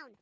down.